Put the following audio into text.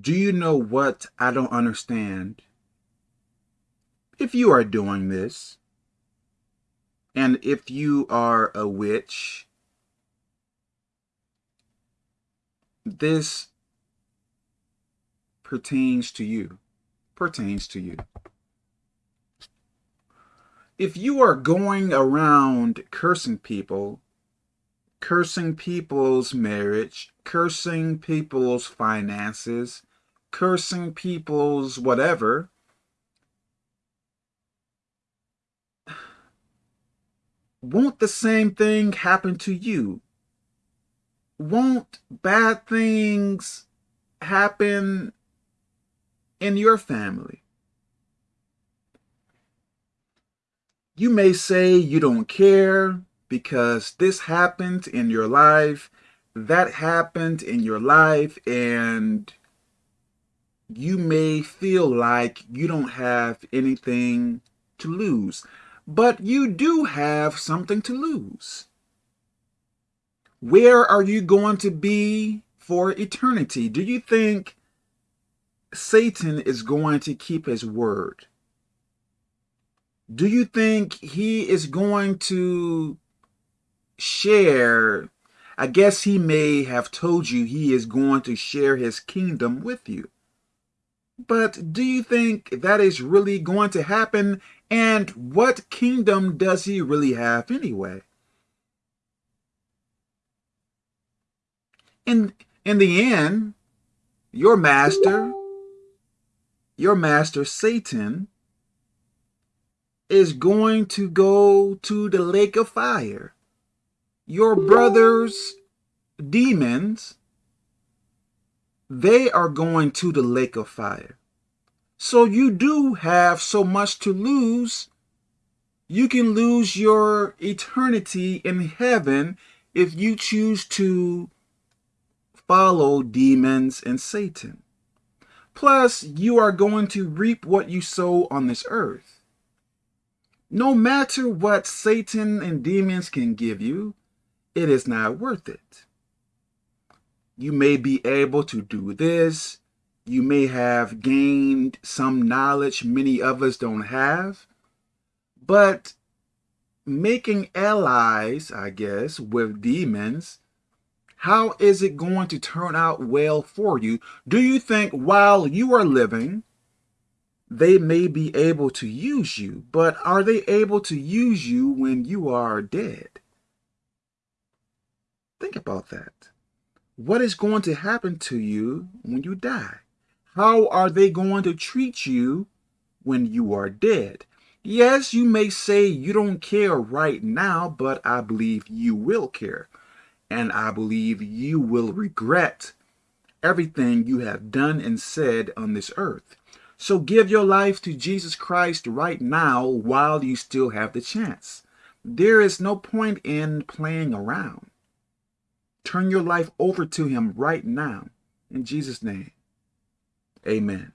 Do you know what I don't understand? If you are doing this, and if you are a witch, this pertains to you. Pertains to you. If you are going around cursing people, cursing people's marriage, cursing people's finances, cursing people's whatever, won't the same thing happen to you? Won't bad things happen in your family? You may say you don't care because this happened in your life, that happened in your life, and you may feel like you don't have anything to lose. But you do have something to lose. Where are you going to be for eternity? Do you think Satan is going to keep his word? Do you think he is going to share? I guess he may have told you he is going to share his kingdom with you. But do you think that is really going to happen? And what kingdom does he really have anyway? In, in the end, your master, your master Satan, is going to go to the lake of fire. Your brothers, demons, they are going to the lake of fire. So you do have so much to lose. You can lose your eternity in heaven if you choose to follow demons and Satan. Plus, you are going to reap what you sow on this earth. No matter what Satan and demons can give you, it is not worth it. You may be able to do this. You may have gained some knowledge many of us don't have. But making allies, I guess, with demons, how is it going to turn out well for you? Do you think while you are living, they may be able to use you, but are they able to use you when you are dead? Think about that. What is going to happen to you when you die? How are they going to treat you when you are dead? Yes, you may say you don't care right now, but I believe you will care. And I believe you will regret everything you have done and said on this earth. So give your life to Jesus Christ right now while you still have the chance. There is no point in playing around. Turn your life over to him right now. In Jesus' name, amen.